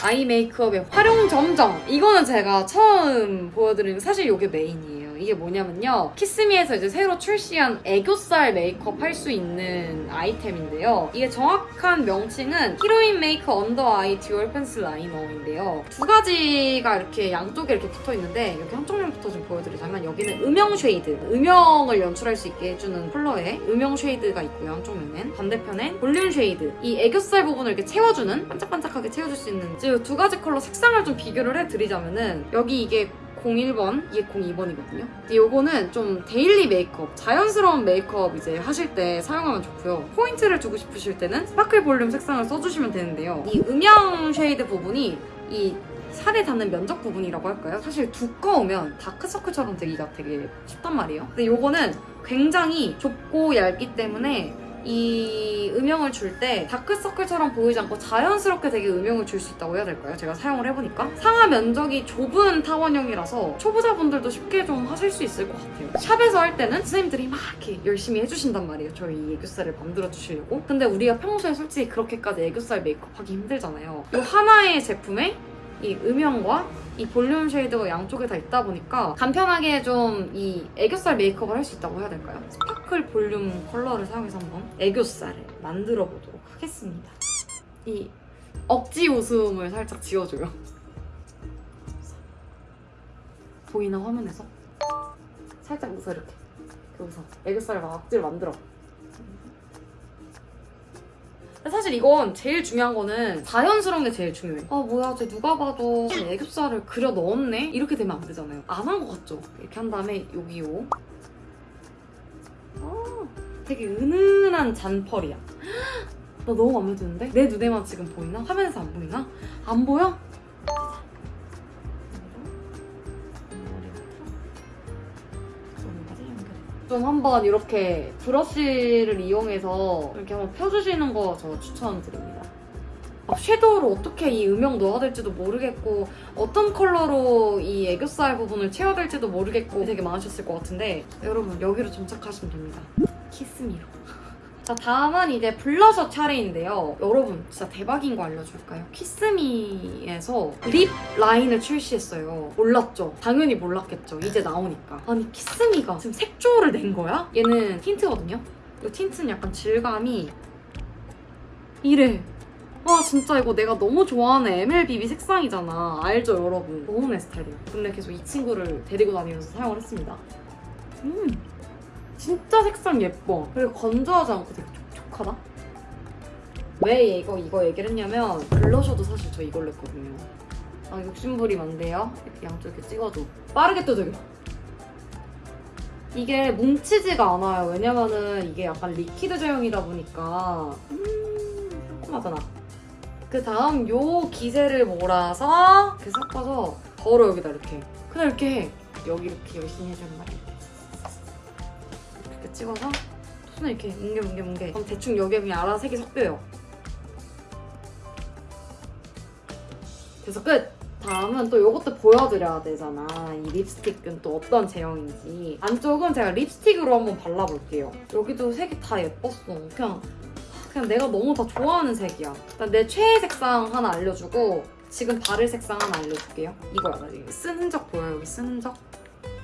eye 메이크업의 화룡점정. 이거는 제가 처음 보여드리는 사실 이게 메인이에요 이게 뭐냐면요. 키스미에서 이제 새로 출시한 애교살 메이크업 할 수 있는 아이템인데요. 이게 정확한 명칭은 히로인 메이크 under eye dual pencil liner인데요. 두 가지가 이렇게 양쪽에 이렇게 붙어 있는데 여기 한쪽 면부터 좀 보여드리자면 여기는 음영 shade 음영을 연출할 수 있게 해주는 컬러의 음영 shade가 있고요 한쪽 면엔. 반대편엔 볼륨 shade. 이 애교살 부분을 이렇게 채워주는 반짝반짝하게 채워줄 수 있는 두 가지 컬러 색상을 좀 비교를 해드리자면은 여기 이게 01번, 이게 02번이거든요. 요거는 좀 daily 메이크업, 자연스러운 메이크업 이제 하실 때 사용하면 좋고요. 포인트를 주고 싶으실 때는 sparkle 볼륨 색상을 써주시면 되는데요. 이 음영 shade 부분이 이 살에 닿는 면적 부분이라고 할까요? 사실 두꺼우면 다크서클처럼 되기가 되게 쉽단 말이에요. 근데 요거는 굉장히 좁고 얇기 때문에 이 음영을 줄 때 다크서클처럼 보이지 않고 자연스럽게 되게 음영을 줄 수 있다고 해야 될까요? 제가 사용을 해보니까? 상하 면적이 좁은 타원형이라서 초보자분들도 쉽게 좀 하실 수 있을 것 같아요. 샵에서 할 때는 선생님들이 막 이렇게 열심히 해주신단 말이에요. 저희 애교살을 만들어 주시려고. 근데 우리가 평소에 솔직히 그렇게까지 애교살 메이크업 하기 힘들잖아요. 이 하나의 제품에 이 음영과 이 volume shade가 양쪽에 다 있다 보니까 간편하게 좀 이 애교살 메이크업을 할 수 있다고 해야 될까요? sparkle volume color를 사용해서 한번 애교살을 만들어 보도록 하겠습니다. 이 억지 웃음을 살짝 지워줘요. 보이나 화면에서? 살짝 웃어 이렇게. 웃어. 애교살을 막 억지로 만들어. 사실 이건 제일 중요한 거는 자연스러운 게 제일 중요해. 아 뭐야 쟤 누가 봐도 애교살을 그려 넣었네? 이렇게 되면 안 되잖아요. 안 한 것 같죠? 이렇게 한 다음에 여기 요. 아 되게 은은한 잔펄이야. 나 너무 마음에 드는데? 내 눈에만 지금 보이나? 화면에서 안 보이나? 안 보여? 좀 한번 이렇게 브러쉬를 이용해서 이렇게 한번 펴주시는 거 저 추천드립니다. 아, 섀도우를 어떻게 이 음영 넣어야 될지도 모르겠고 어떤 컬러로 이 애교살 부분을 채워야 될지도 모르겠고 되게 많으셨을 것 같은데 여러분 여기로 정착하시면 됩니다. 키스미로. 자 다음은 이제 블러셔 차례인데요. 여러분 진짜 대박인 거 알려줄까요? 키스미에서 lip line을 출시했어요. 몰랐죠? 당연히 몰랐겠죠. 이제 나오니까. 아니 키스미가 지금 색조를 낸 거야? 얘는 틴트거든요. 이 틴트는 약간 질감이 이래. 와 진짜 이거 내가 너무 좋아하는 MLBB 색상이잖아. 알죠 여러분? 너무 내 스타일이에요. 근데 계속 이 친구를 데리고 다니면서 사용을 했습니다. 음 진짜 색상 예뻐. 그리고 건조하지 않고 되게 촉촉하다. 왜 이거 이거 얘기를 했냐면 블러셔도 사실 저 이걸로 했거든요. 아 욕심부리 많대요. 이렇게 찍어도 빠르게 뜯어요. 이게 뭉치지가 않아요. 왜냐면은 이게 약간 liquid 제형이다 보니까 음 상큼하잖아. 그 다음 요 기세를 몰아서 이렇게 섞어서 걸어 여기다 이렇게 그냥 이렇게 해. 여기 이렇게 열심히 해주는 말이야. 찍어서 손을 이렇게 뭉개 그럼 대충 여기에 그냥 알아서 색이 섞여요. 그래서 끝! 다음은 또 이것도 보여드려야 되잖아. 이 립스틱은 또 어떤 제형인지. 안쪽은 제가 립스틱으로 한번 발라볼게요. 여기도 색이 다 예뻤어. 그냥 그냥 내가 너무 다 좋아하는 색이야. 일단 내 최애 색상 하나 알려주고 지금 바를 색상 하나 알려줄게요. 이거야. 쓴 흔적 보여요? 여기 쓴 흔적?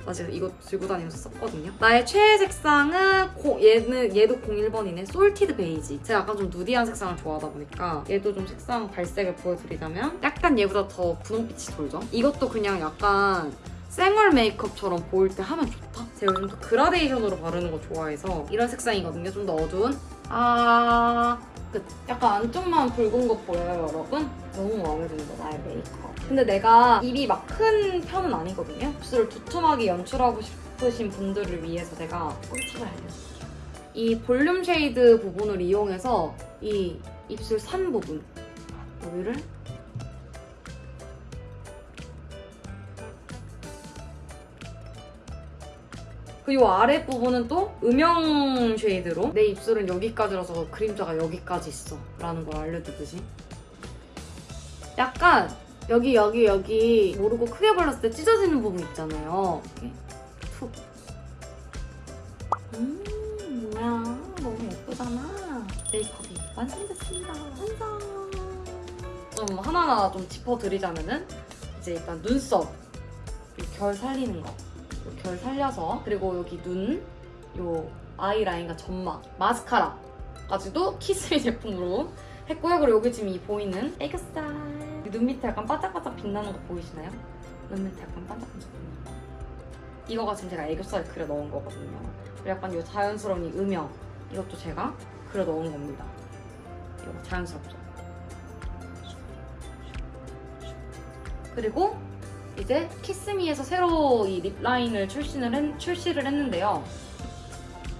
나 지금 이거 들고 다니면서 썼거든요. 나의 최애 색상은 고- 얘는 얘도 01번이네. salted beige. 제가 약간 좀 누디한 색상을 좋아하다 보니까 얘도 좀 색상 발색을 보여드리자면 약간 얘보다 더 분홍빛이 돌죠. 이것도 그냥 약간 생얼 메이크업처럼 보일 때 하면 좋다. 제가 요즘 또 그라데이션으로 바르는 거 좋아해서 이런 색상이거든요. 좀 더 어두운. 아 끝. 약간 안쪽만 붉은 거 보여요, 여러분? 너무 마음에 든다, 나의 메이크업. 근데 내가 입이 막 큰 편은 아니거든요. 입술을 두툼하게 연출하고 싶으신 분들을 위해서 제가 꿀팁을 알려줄게요. 이 volume shade 부분을 이용해서 이 입술 산 부분 여기를 그리고 아래 부분은 또 음영 쉐이드로. 내 입술은 여기까지라서 그림자가 여기까지 있어. 라는 걸 알려주듯이. 약간 여기 여기 여기 모르고 크게 발랐을 때 찢어지는 부분 있잖아요. 툭. 음, 뭐야. 너무 예쁘잖아. 메이크업이 완성됐습니다. 완성. 좀 하나하나 좀 짚어드리자면은 이제 일단 눈썹. 요결 살리는 거. 요결 살려서 그리고 여기 눈, 요 아이라인과 점막, 마스카라까지도 키스미 제품으로 했고요. 그리고 여기 지금 이 보이는 애교살 눈 밑에 약간 반짝반짝 빛나는 거 보이시나요? 눈 밑에 약간 반짝반짝 빛나는 거. 이거가 지금 제가 애교살에 그려 넣은 거거든요. 그리고 약간 이 자연스러운 이 음영 이것도 제가 그려 넣은 겁니다. 이거 자연스럽죠? 그리고 이제 키스미에서 새로 이 lip line을 출시를, 했, 출시를 했는데요.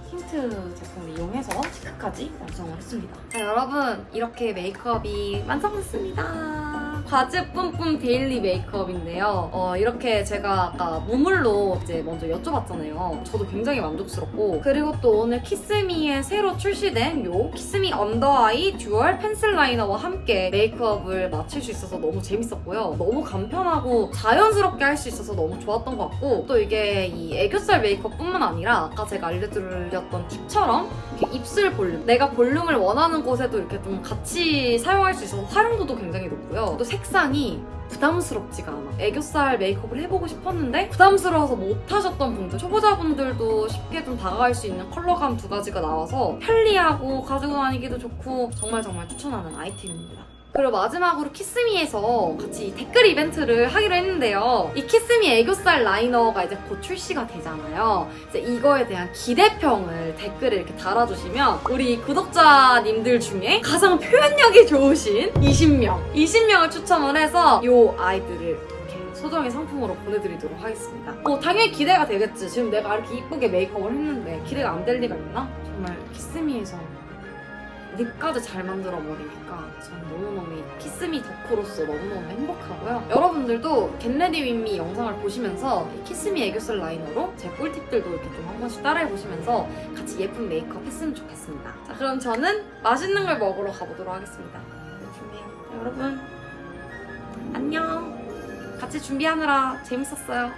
틴트 제품을 이용해서 cheek까지 완성을 했습니다. 자, 여러분 이렇게 메이크업이 완성됐습니다. 과즙 뿜뿜 daily 메이크업인데요. 어, 이렇게 제가 아까 무물로 이제 먼저 여쭤봤잖아요. 저도 굉장히 만족스럽고 그리고 또 오늘 키스미에 새로 출시된 요 키스미 under eye dual pencil liner와 함께 메이크업을 마칠 수 있어서 너무 재밌었고요. 너무 간편하고 자연스럽게 할 수 있어서 너무 좋았던 것 같고 또 이게 이 애교살 메이크업뿐만 아니라 아까 제가 알려드렸던 팁처럼 입술 볼륨 내가 볼륨을 원하는 곳에도 이렇게 좀 같이 사용할 수 있어서 활용도도 굉장히 높고요. 또 색상이 부담스럽지가 않아. 애교살 메이크업을 해보고 싶었는데 부담스러워서 못하셨던 분들, 초보자분들도 쉽게 좀 다가갈 수 있는 컬러감 두 가지가 나와서 편리하고 가지고 다니기도 좋고 정말 정말 추천하는 아이템입니다. 그리고 마지막으로 키스미에서 같이 댓글 이벤트를 하기로 했는데요. 이 키스미 애교살 라이너가 이제 곧 출시가 되잖아요. 이제 이거에 대한 기대평을 댓글에 이렇게 달아주시면 우리 구독자님들 중에 가장 표현력이 좋으신 20명, 20명을 추첨을 해서 이 아이들을 소정의 상품으로 보내드리도록 하겠습니다. 어, 당연히 기대가 되겠지. 지금 내가 이렇게 이쁘게 메이크업을 했는데 기대가 안 될 리가 있나? 정말 키스미에서 lip까지 잘 만들어 버리니까 저는 너무너무 이 키스미 덕후로서 너무너무 행복하고요. 여러분들도 get ready with me 영상을 보시면서 이 키스미 애교살 liner로 제 꿀팁들도 이렇게 좀 한 번씩 따라해 보시면서 같이 예쁜 메이크업 했으면 좋겠습니다. 자 그럼 저는 맛있는 걸 먹으러 가보도록 하겠습니다. 네, 준비해요. 여러분 안녕. 같이 준비하느라 재밌었어요.